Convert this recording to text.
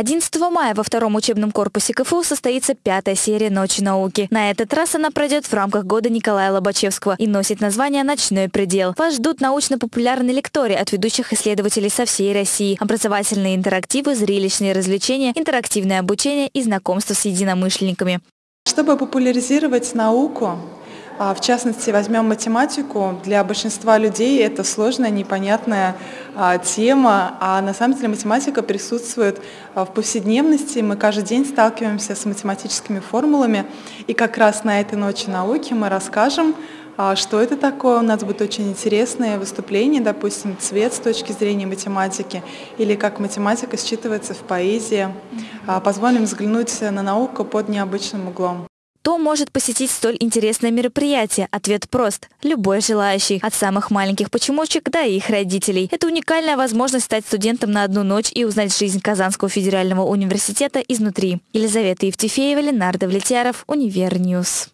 11 мая во втором учебном корпусе КФУ состоится пятая серия «Ночи науки». На этот раз она пройдет в рамках года Николая Лобачевского и носит название «Ночной предел». Вас ждут научно-популярные лектории от ведущих исследователей со всей России, образовательные интерактивы, зрелищные развлечения, интерактивное обучение и знакомство с единомышленниками. Чтобы популяризировать науку, в частности, возьмем математику. Для большинства людей это сложная, непонятная а, тема, а на самом деле математика присутствует а, в повседневности. Мы каждый день сталкиваемся с математическими формулами. И как раз на этой ночи науки мы расскажем, что это такое. У нас будет очень интересное выступление, допустим, цвет с точки зрения математики, или как математика считывается в поэзии. Позволим взглянуть на науку под необычным углом. Кто может посетить столь интересное мероприятие? Ответ прост. Любой желающий. От самых маленьких почемучек до их родителей. Это уникальная возможность стать студентом на одну ночь и узнать жизнь Казанского федерального университета изнутри. Елизавета Евтефеева, Ленар Давлетьяров, Univer News.